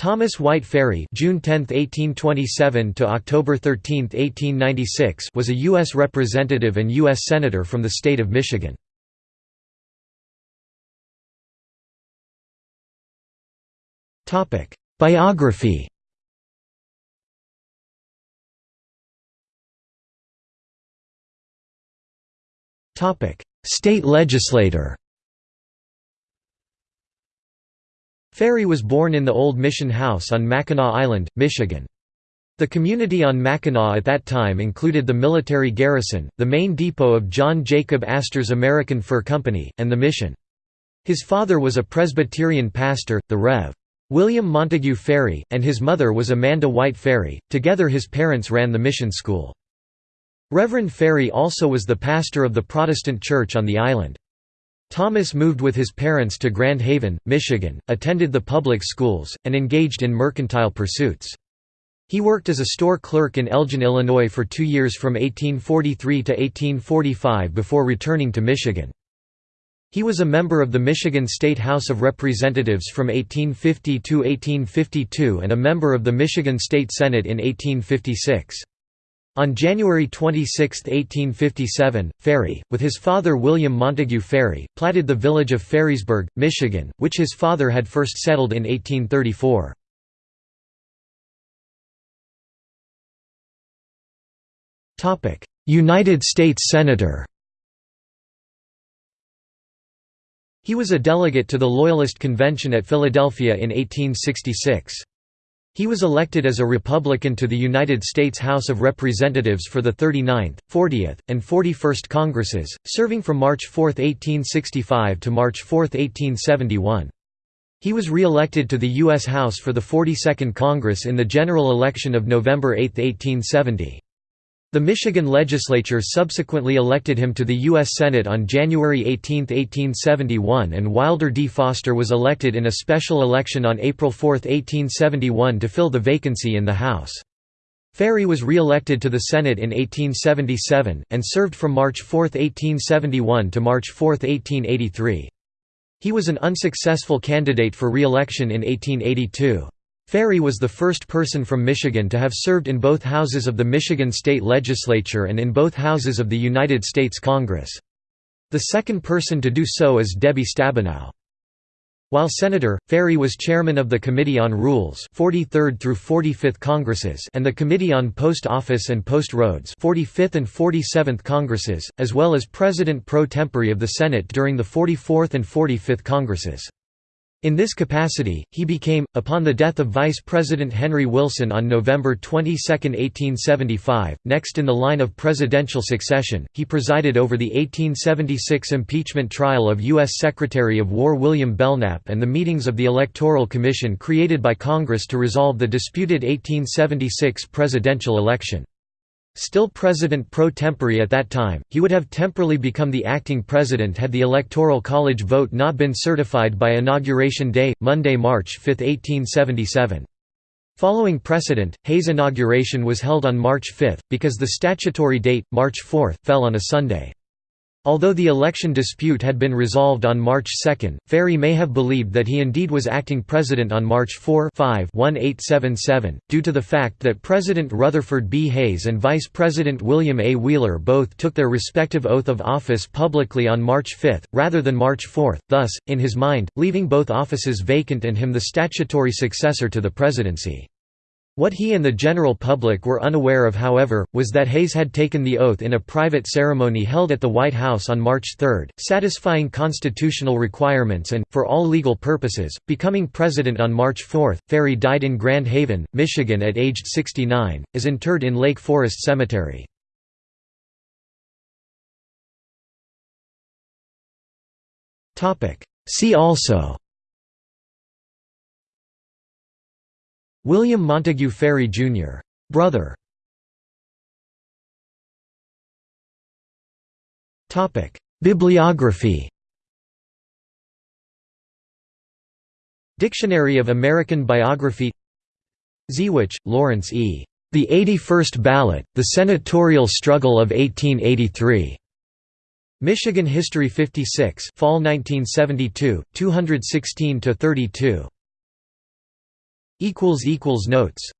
Thomas White Ferry June 10, 1827 to October 13, 1896 was a U.S. representative and U.S. Senator from the state of Michigan. Biography State legislator Ferry was born in the Old Mission House on Mackinac Island, Michigan. The community on Mackinac at that time included the military garrison, the main depot of John Jacob Astor's American Fur Company, and the mission. His father was a Presbyterian pastor, the Rev. William Montague Ferry, and his mother was Amanda White Ferry. Together his parents ran the mission school. Reverend Ferry also was the pastor of the Protestant church on the island. Thomas moved with his parents to Grand Haven, Michigan, attended the public schools, and engaged in mercantile pursuits. He worked as a store clerk in Elgin, Illinois for two years from 1843 to 1845 before returning to Michigan. He was a member of the Michigan State House of Representatives from 1850 to 1852 and a member of the Michigan State Senate in 1856. On January 26, 1857, Ferry, with his father William Montague Ferry, platted the village of Ferrysburg, Michigan, which his father had first settled in 1834. United States Senator He was a delegate to the Loyalist Convention at Philadelphia in 1866. He was elected as a Republican to the United States House of Representatives for the 39th, 40th, and 41st Congresses, serving from March 4, 1865 to March 4, 1871. He was re-elected to the U.S. House for the 42nd Congress in the general election of November 8, 1870. The Michigan legislature subsequently elected him to the U.S. Senate on January 18, 1871 and Wilder D. Foster was elected in a special election on April 4, 1871 to fill the vacancy in the House. Ferry was re-elected to the Senate in 1877, and served from March 4, 1871 to March 4, 1883. He was an unsuccessful candidate for re-election in 1882. Ferry was the first person from Michigan to have served in both houses of the Michigan State Legislature and in both houses of the United States Congress. The second person to do so is Debbie Stabenow. While senator, Ferry was chairman of the Committee on Rules 43rd through 45th Congresses and the Committee on Post Office and Post Roads 45th and 47th Congresses, as well as president pro tempore of the Senate during the 44th and 45th Congresses. In this capacity, he became, upon the death of Vice President Henry Wilson on November 22, 1875, next in the line of presidential succession. He presided over the 1876 impeachment trial of U.S. Secretary of War William Belknap and the meetings of the Electoral Commission created by Congress to resolve the disputed 1876 presidential election. Still president pro tempore at that time, he would have temporarily become the acting president had the Electoral College vote not been certified by Inauguration Day, Monday, March 5, 1877. Following precedent, Hayes' inauguration was held on March 5, because the statutory date, March 4, fell on a Sunday. Although the election dispute had been resolved on March 2, Ferry may have believed that he indeed was acting president on March 4 5 1877, due to the fact that President Rutherford B. Hayes and Vice President William A. Wheeler both took their respective oath of office publicly on March 5, rather than March 4, thus, in his mind, leaving both offices vacant and him the statutory successor to the presidency. What he and the general public were unaware of however, was that Hayes had taken the oath in a private ceremony held at the White House on March 3, satisfying constitutional requirements and, for all legal purposes, becoming president on March 4. Ferry died in Grand Haven, Michigan at aged 69, is interred in Lake Forest Cemetery. See also William Montague Ferry, Jr. Brother Bibliography Dictionary of American Biography Ziewacz, Lawrence E. The 81st Ballot, The Senatorial Struggle of 1883. Michigan History 56 Fall 1972, 216–32. Notes